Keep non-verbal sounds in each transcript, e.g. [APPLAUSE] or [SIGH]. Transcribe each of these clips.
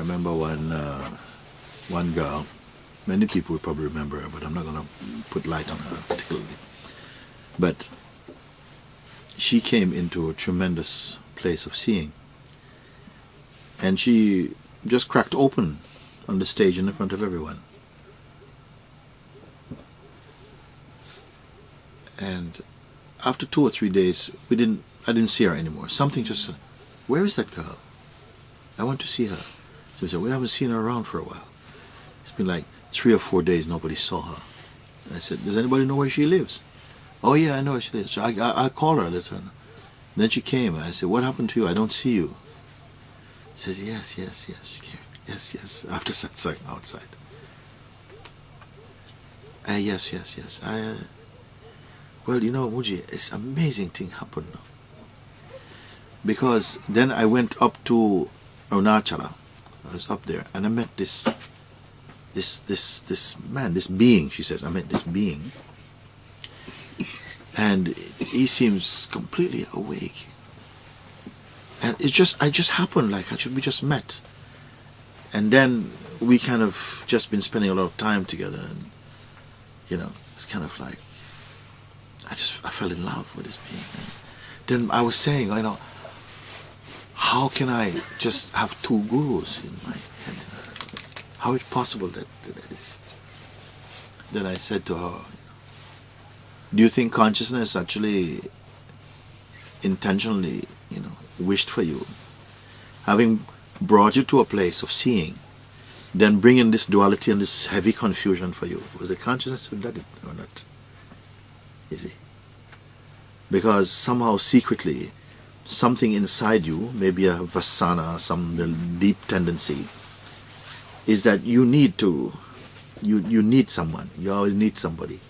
remember one uh, one girl. Many people would probably remember her, but I'm not going to put light on her particularly. But she came into a tremendous place of seeing, and she just cracked open on the stage in front of everyone. And after two or three days, we didn't. I didn't see her anymore. Something just. Where is that girl? I want to see her. So we said, we haven't seen her around for a while. It's been like three or four days nobody saw her. I said, does anybody know where she lives? Oh yeah, I know where she lives. So I, I, I called her, her know. Then she came. I said, what happened to you? I don't see you. She says, yes, yes, yes. She came. Yes, yes. [LAUGHS] After satsang outside. Uh, yes, yes, yes. I, uh, well, you know, Mooji, it's amazing thing happened now. Because then I went up to Arunachala. I was up there and I met this this this this man, this being, she says. I met this being. And he seems completely awake. And it just I just happened like I should we just met. And then we kind of just been spending a lot of time together and you know, it's kind of like I just I fell in love with this being. And then I was saying, you know, how can I just have two gurus in my head? How is it possible that, that is? Then I said to her, do you think consciousness actually intentionally, you know, wished for you? Having brought you to a place of seeing, then bringing this duality and this heavy confusion for you. Was it consciousness who did it or not? You see? Because somehow secretly something inside you, maybe a vasana, some deep tendency, is that you need to, you, you need someone. You always need somebody.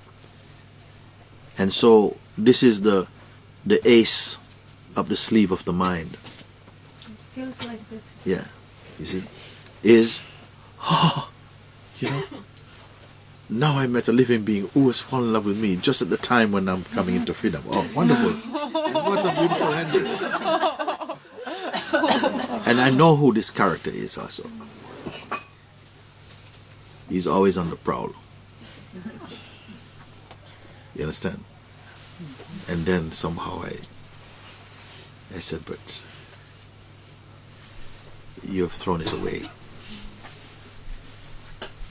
And so this is the, the ace up the sleeve of the mind. It feels like this. Yeah, you see, is, oh, you know, now I met a living being who has fallen in love with me just at the time when I'm coming into freedom. Oh, wonderful. [LAUGHS] what a beautiful and I know who this character is also. He's always on the prowl. You understand? And then somehow I, I said, but you have thrown it away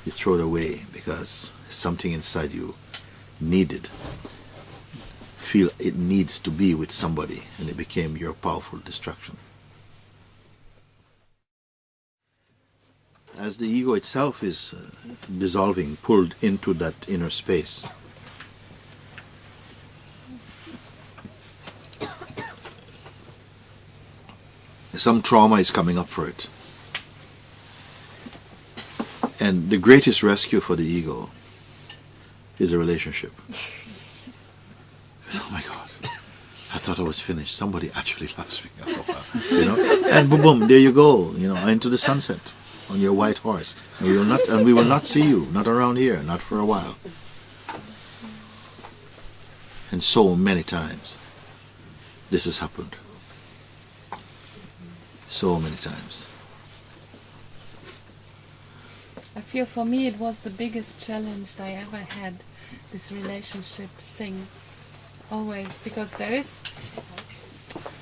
you throw it away because something inside you needed feel it needs to be with somebody and it became your powerful distraction. As the ego itself is uh, dissolving pulled into that inner space. Some trauma is coming up for it. And the greatest rescue for the ego is a relationship. [LAUGHS] oh my God, I thought I was finished. Somebody actually [LAUGHS] loves me. Uh, you know, and boom, boom, there you go. You know, into the sunset on your white horse. And we will not, and we will not see you, not around here, not for a while. And so many times, this has happened. So many times. I feel for me it was the biggest challenge I ever had, this relationship thing, always, because there is,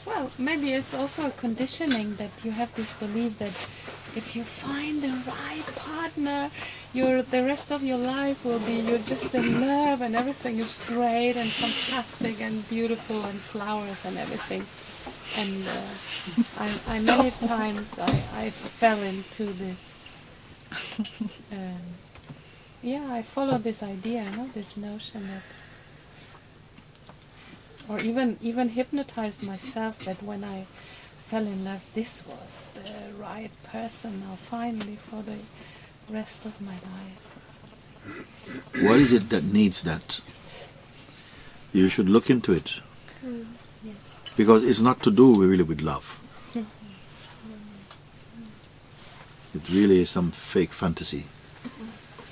well, maybe it's also a conditioning that you have this belief that if you find the right partner, your the rest of your life will be you're just in love and everything is great and fantastic and beautiful and flowers and everything. And uh, I, I many [LAUGHS] times I, I fell into this um, yeah, I follow this idea, you know, this notion that, or even even hypnotized myself that when I fell in love, this was the right person now, finally, for the rest of my life. What is it that needs that? You should look into it. Mm, yes. Because it's not to do really with love. It really is some fake fantasy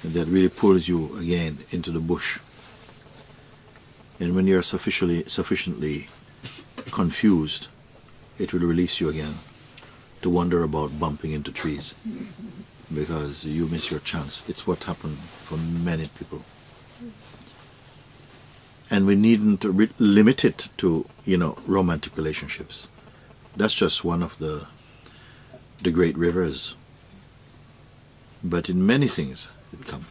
that really pulls you again into the bush. And when you're sufficiently, sufficiently confused, it will release you again to wonder about bumping into trees because you miss your chance. It's what happened for many people. And we needn't limit it to, you know, romantic relationships. That's just one of the the great rivers. But in many things it come.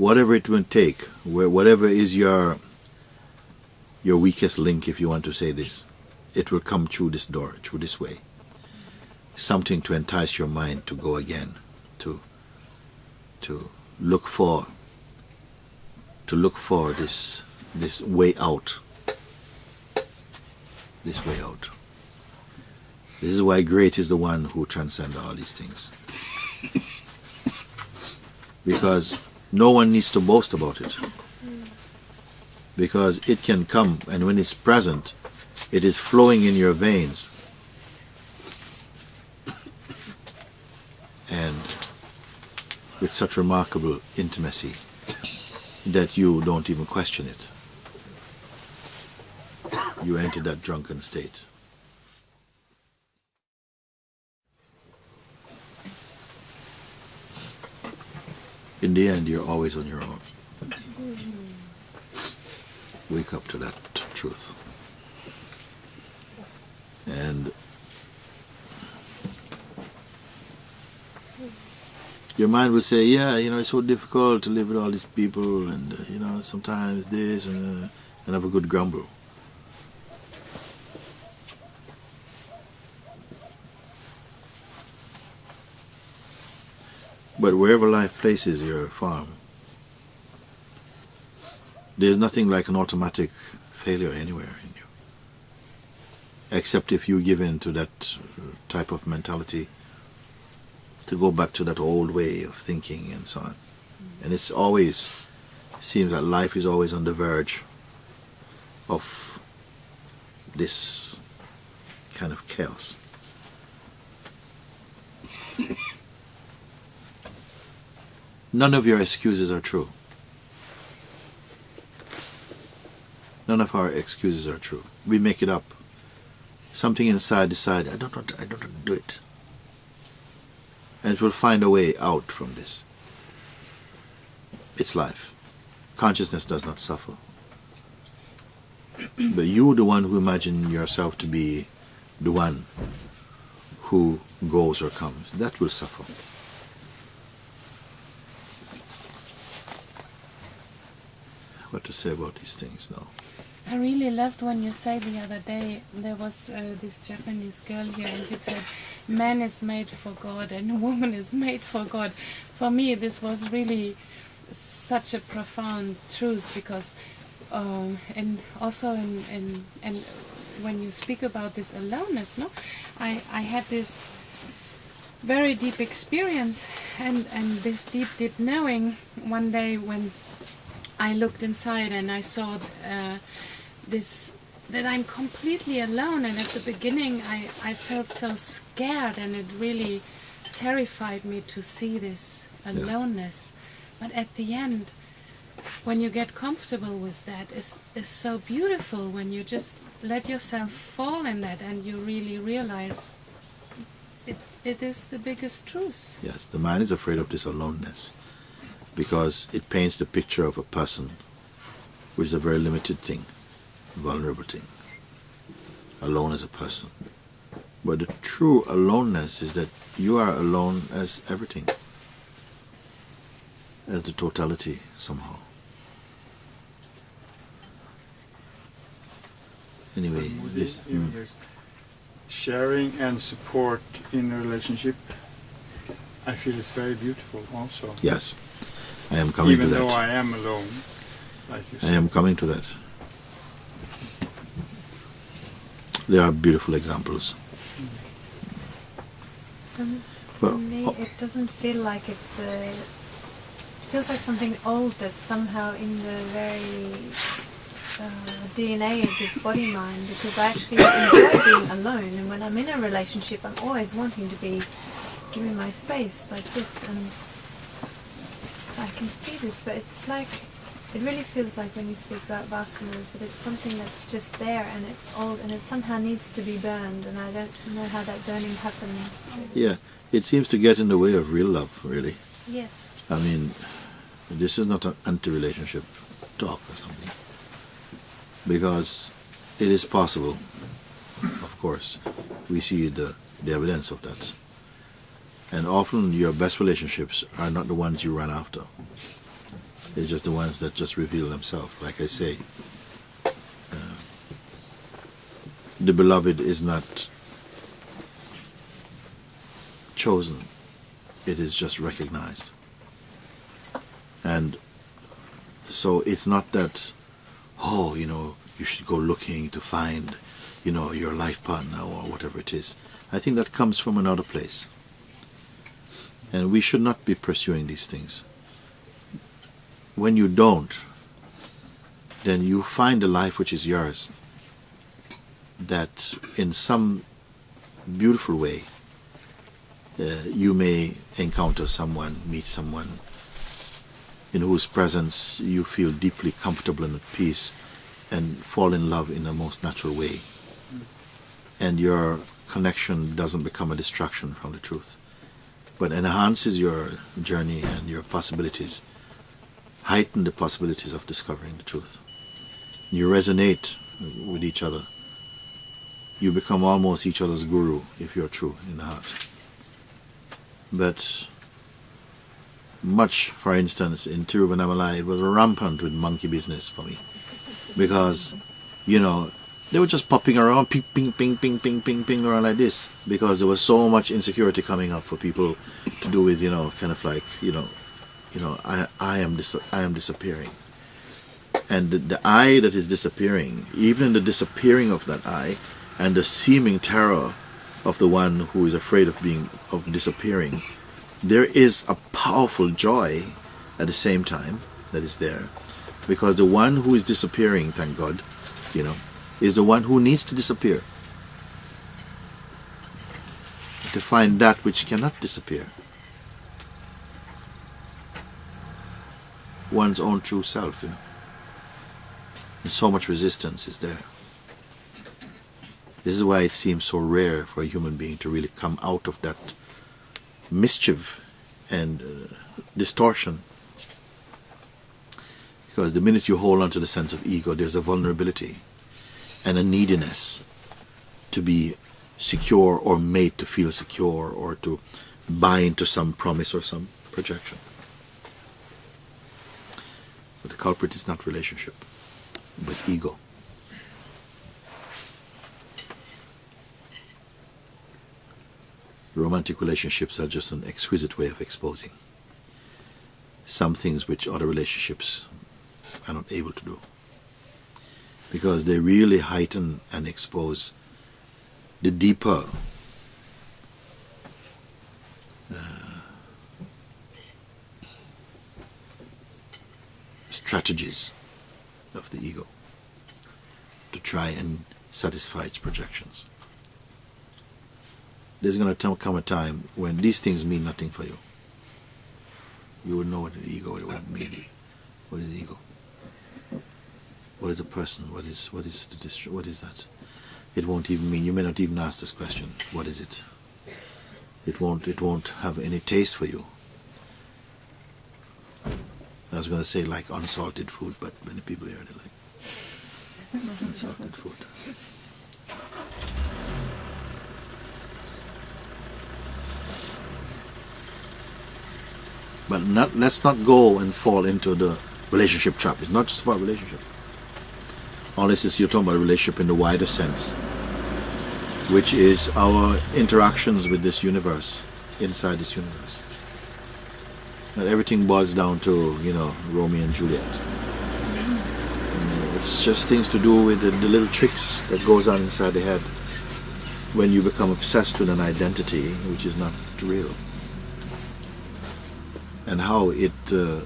Whatever it will take, where whatever is your your weakest link, if you want to say this, it will come through this door, through this way. Something to entice your mind to go again, to to look for to look for this this way out. This way out. This is why great is the one who transcends all these things. [LAUGHS] Because no one needs to boast about it. Because it can come, and when it's present, it is flowing in your veins. And with such remarkable intimacy that you don't even question it. You enter that drunken state. In the end, you're always on your own. Wake up to that truth. And your mind will say, yeah, you know, it's so difficult to live with all these people, and, uh, you know, sometimes this, and, uh, and have a good grumble. But wherever life places your farm, there's nothing like an automatic failure anywhere in you. Except if you give in to that uh, type of mentality to go back to that old way of thinking and so on. And it's always seems that life is always on the verge of this kind of chaos. None of your excuses are true. None of our excuses are true. We make it up. Something inside decide I don't want to, I don't want to do it. And it will find a way out from this. It's life. Consciousness does not suffer. [CLEARS THROAT] but you the one who imagine yourself to be the one who goes or comes. That will suffer. What to say about these things now? I really loved when you said the other day there was uh, this Japanese girl here and you said man is made for God and [LAUGHS] woman is made for God. For me this was really such a profound truth because um, and also in, in and when you speak about this aloneness, no, I, I had this very deep experience and, and this deep deep knowing one day when I looked inside and I saw uh, this that I'm completely alone. And at the beginning I, I felt so scared and it really terrified me to see this aloneness. But at the end when you get comfortable with that it's, it's so beautiful when you just let yourself fall in that and you really realize it, it is the biggest truth. Yes, the man is afraid of this aloneness because it paints the picture of a person which is a very limited thing, vulnerable thing, alone as a person. But the true aloneness is that you are alone as everything, as the totality somehow. Anyway, this. mm, sharing and support in a relationship, I feel is very beautiful also. yes, I am coming even to though that. I am alone, like you I am coming to that. There are beautiful examples. Um, Well, me, oh. it doesn't feel like it's a. It feels like something old that's somehow in the very uh, DNA of this body mind. Because I actually enjoy being alone, and when I'm in a relationship, I'm always wanting to be given my space like this, and so I can see this. But it's like it really feels like when you speak about vasanas that it's something that's just there and it's old and it somehow needs to be burned and I don't know how that burning happens. Yeah, it seems to get in the way of real love, really. Yes. I mean, this is not an anti-relationship talk or something. Because it is possible, of course. We see the, the evidence of that. And often your best relationships are not the ones you run after. It's just the ones that just reveal themselves. Like I say, uh, the beloved is not chosen. It is just recognized. And so it's not that, oh, you know, you should go looking to find, you know, your life partner or whatever it is. I think that comes from another place. And we should not be pursuing these things. When you don't, then you find a life which is yours that in some beautiful way uh, you may encounter someone, meet someone in whose presence you feel deeply comfortable and at peace and fall in love in the most natural way. And your connection doesn't become a distraction from the truth, but enhances your journey and your possibilities, heighten the possibilities of discovering the truth. You resonate with each other. You become almost each other's guru if you're true in the heart. But much, for instance, in Tiruvannamalai, it was rampant with monkey business for me. Because, you know, they were just popping around, ping, ping, ping, ping, ping, ping, ping, around like this. Because there was so much insecurity coming up for people to do with, you know, kind of like, you know, you know, I, I am dis- I am disappearing. And the, the I that is disappearing, even the disappearing of that I, and the seeming terror of the one who is afraid of being of disappearing, there is a powerful joy at the same time that is there because the one who is disappearing thank god you know is the one who needs to disappear. To find that which cannot disappear. One's own true self you know. And so much resistance is there. This is why it seems so rare for a human being to really come out of that mischief and uh, distortion. Because the minute you hold on to the sense of ego, there's a vulnerability and a neediness to be secure or made to feel secure or to buy into some promise or some projection. So the culprit is not relationship, but ego. romantic relationships are just an exquisite way of exposing some things which other relationships are not able to do. Because they really heighten and expose the deeper uh, strategies of the ego to try and satisfy its projections there's going to come a time when these things mean nothing for you. You will know what the ego would mean. What is the ego? What is a person? What is what is the dist- what is that? It won't even mean. You may not even ask this question. What is it? It won't. It won't have any taste for you. I was going to say like unsalted food, but many people here like unsalted food. But not, let's not go and fall into the relationship trap. It's not just about relationship. Unless it's, you're talking about a relationship in the wider sense, which is our interactions with this universe, inside this universe. And everything boils down to, you know, Romeo and Juliet. And it's just things to do with the, the little tricks that goes on inside the head when you become obsessed with an identity which is not real and how it uh,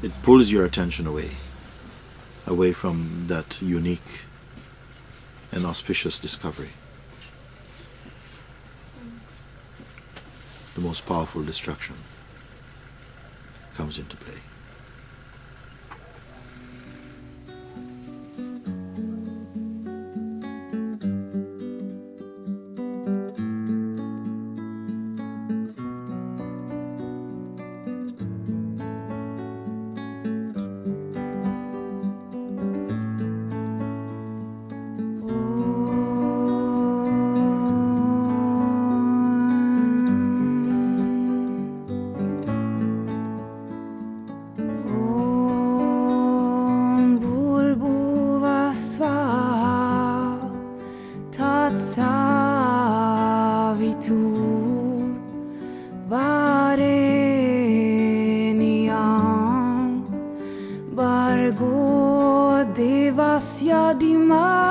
it pulls your attention away away from that unique and auspicious discovery. The most powerful destruction comes into play atsavitur vareniam bargo devasya dimam